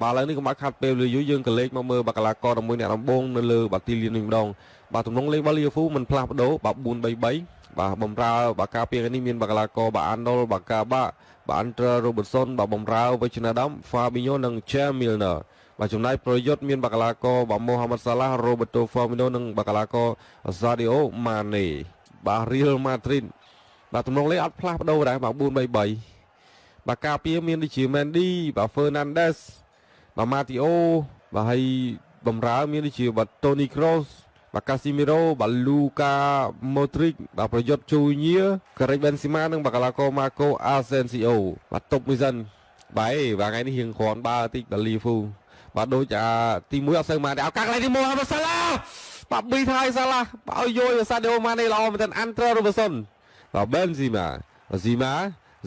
បាទឥឡូវនេះកុំឲ្យខាត់ពេលលឺយូរយើងក៏លេខមកមើលបាល់កីឡាករមួយអ្នកដំបងនៅលើបាល់ទីលាននេះម្ដងបាទទំនងលេខរបស់លីវភូមិនផ្លាស់ប្ដូរបាទ4-3-3បាទបំរើបាការពារនេះមានបាល់កីឡាករបាទអានដុលបាកាបាបាទអន្តររ៉ូប៊ឺនសុនបាទបំរើវិជ្ជណាដាមហ្វាប៊ីញ៉ូនិង Jamilner បាទចំណាយប្រយុទ្ធមានបាកាឡាកោបាទម៉ូហាម៉ាត់សាឡារ៉ូបឺតូហ្វឺមីណូនិងបាកាឡាកោហ្សាឌីអូម៉ាណេបាទរៀលម៉ាឌ្រីតបាទទំនងលេខអត់ផ្លាស់ប្ដូរដែរបាទ4-3-3បាទការពារមានដូចជាមែនឌីបាទហ្វឺណាន់ដេស បាទម៉ាទីអូបាទហើយបំរើមានដូចជាបាទតូនីក្រូសបាទកាស៊ីមីរ៉ូបាទលូកាម៉ូទ្រីកបាទប្រយុទ្ធជូញៀការ៉េបេនស៊ីម៉ានិងបាកាឡាកោម៉ាកូអាសេនស៊ីអូបាទតុបមួយសិនបាទបាទថ្ងៃនេះរៀងគ្រាន់បើតិចបាទលីហ្វូបាទដូចអាទី1អត់សូវមកដែរឱកាសកន្លែងទី1ហាសាឡាបាទប៊ីថៃសាឡាបាទឲ្យយយសាឌីអូម៉ាណេល្អមែនទែនអាន់ត្រឺរូបសុនបាទបេនស៊ីម៉ាស៊ីម៉ា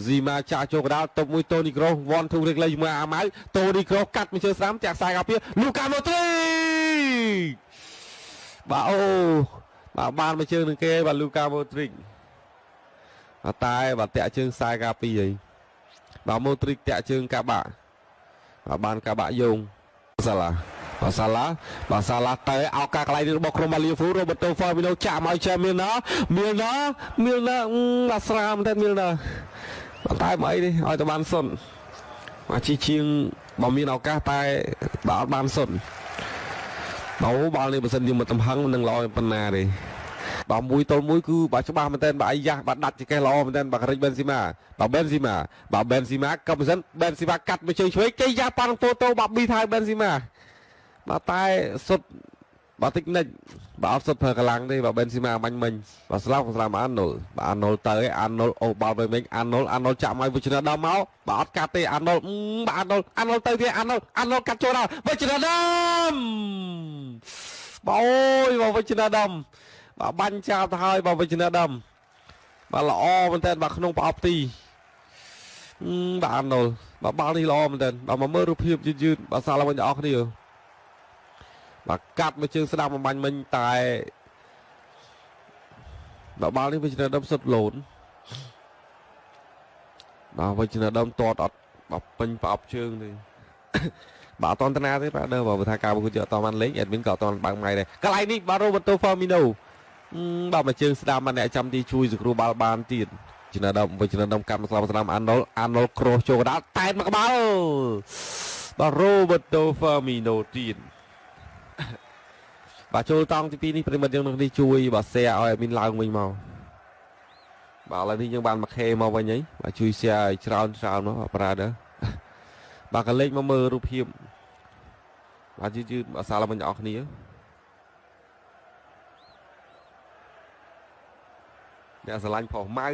ស៊ីម៉ាចាក់ចូលកដាលតុបមួយតូនីក្រូសវ៉ាន់ធូរេកលេជាមួយអាម៉ៅតូនីក្រូសកាត់មកជើស្រាំចាក់ខ្សែកាពីលូកាម៉ូទ្រីបាទអូបាទបានមកជើងនឹងគេបាទលូកាម៉ូទ្រីតែបាទតាក់ជើងខ្សែកាពីអីបាទម៉ូទ្រីតាក់ជើងកាបាក់បាទបានកាបាក់យោងសាឡាបាសាឡាបាសាឡាទៅឱកាសកន្លែងរបស់ក្រុមបាលីហ្វូរ៉ូបឺតូហ្វឺមីណូចាក់មកចែមីលណាមីលណាមីលណាបាស្រាមតែមីលណា តែមកអីនេះឲ្យទៅបានសុនមកជីជាងបើមានឱកាសតែបើអត់បានសុនបើបាល់នេះបើសិនជាមកតំហឹងនឹងល្អប៉ុណ្ណាទេបាទមួយទល់មួយគឺបាទច្បាស់មែនតើបាទអាយ៉ាបាទដាច់ចកេះល្អមែនតើបាទការិចបេនស៊ីម៉ាបាទបេនស៊ីម៉ាបាទបេនស៊ីម៉ាក៏មិនសិនបេនស៊ីម៉ាកាត់មកជើងឆ្វេងគេយ៉ាប៉ាន់ពោតូបាទប៊ីថៃបេនស៊ីម៉ាបាទតែសុទ្ធ បាទតិចនិចបាទអត់សុទ្ធប្រើកម្លាំងទេបាទបេនស៊ីម៉ាបាញ់មិញបាទស្លាប់ស្លាប់អានុលបាទអានុលទៅឯអានុលអូបាល់វិញវិញអានុលអានុលចាក់មកវិជ្ជនាដល់មកបាទអត់កាត់ទេអានុលបាទអានុលអានុលទៅទៀតអានុលអានុលកាត់ចូលដល់វិជ្ជនាដំបាទអូយបាទវិជ្ជនាដំបាទបាញ់ចោលទៅហើយបាទវិជ្ជនាដំបាទល្អមែនតើបាទក្នុងប្រអប់ទីបាទអានុលបាទបាល់នេះល្អមែនតើបាទមកមើលរូបភាពយឺតយឺតបាទសាឡវិញបងប្អូនគ្នា បាទកាត់មកជើងស្ដាំបំបាញ់មិញតែបាទបាល់នេះវិជ្ជនាដំសុទ្ធលូនបាទវិជ្ជនាដំតតអត់បាទពេញប្រអប់ជើងទេបាទអត់តន្តនាទេបាទដើបើថាការប្រកួតយកអត់តបានលេងអេដមីនក៏អត់តបើកម៉ៃដែរកន្លែងនេះបាទរ៉ូបូតូហ្វឺមីណូបាទមកជើងស្ដាំបាទអ្នកចាំទីជួយសង្គ្រោះបាល់បានទៀតជំនឿដំវិជ្ជដំកាត់មកស្លាប់ស្ដាំអាណុលអាណុលក្រូសចូលកដាលតែតមកក្បាលបាទរ៉ូបូតូហ្វឺមីណូទៀត បាទចូលតង់ទី2នេះប្រិមិត្តយើងនឹងនេះជួយបាទ share ឲ្យមានឡើងវិញមកបាទឥឡូវនេះយើងបានមកខេមកវិញហីបាទជួយ share ឲ្យច្រើនច្រើនមកបាទប្រាដែរបាទក៏លេខមកមើលរូបភាពបាទយឺតយឺតអសាលមិញអស់គ្នាអ្នកស្រឡាញ់ប្រុសម៉ៅ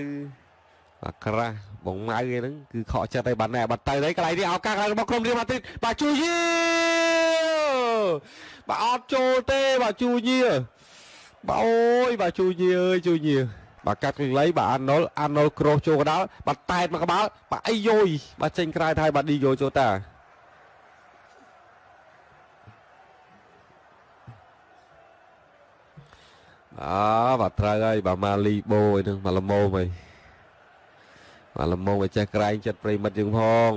បាទក្រាស់បងម៉ៅឯហ្នឹងគឺខកចិត្តឲ្យបានណែបាត់ទៅហើយកន្លែងនេះឱកាសរបស់ក្រុមរៀលម៉ាឌ្រីតបាទជួយយី បាទអត់ចូលទេបាទជួយញៀបាទអូយបាទជួយញៀអើយជួយញៀបាទកាត់កន្លែងបាទអាណុលអាណុលក្រូសចូលកដាលបាទតែតមកក្បាលបាទអីយយបាទចេញក្រៅថៃបាទឌីយោចូលតាអើបាទត្រូវហើយបាទម៉ាលីបូអីនឹងមកលមោមអីបាទលមោមឲ្យចេះក្រែងចិត្តប្រិមិត្តយើងផង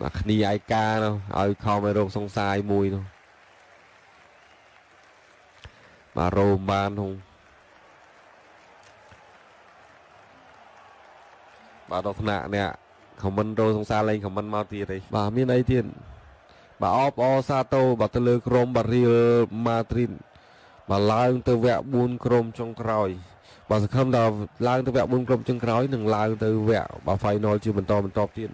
បាទគ្នាឯកានោះឲ្យខំឲ្យរោគសង្សាយមួយនោះបាទរោមបាននោះបាទដល់ថ្នាក់អ្នកខមមិនរោសង្សារលេងខមមិនមកទៀតទេបាទមានអីទៀតបាទអបអសាតូបាទទៅលើក្រុមបារៀលម៉ាឌ្រីតបាទឡើងទៅវគ្គ4ក្រុមចុងក្រោយ បាទសង្ឃឹមថាឡើងទៅវគ្គ4ក្រុមចុងក្រោយនឹងឡើងទៅវគ្គបាទ final ជាបន្តបន្តទៀត